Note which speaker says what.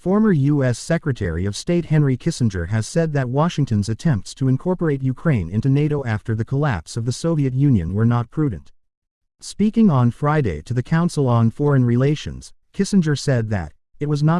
Speaker 1: Former U.S. Secretary of State Henry Kissinger has said that Washington's attempts to incorporate Ukraine into NATO after the collapse of the Soviet Union were not prudent. Speaking on Friday to the Council on Foreign Relations, Kissinger said that, it was not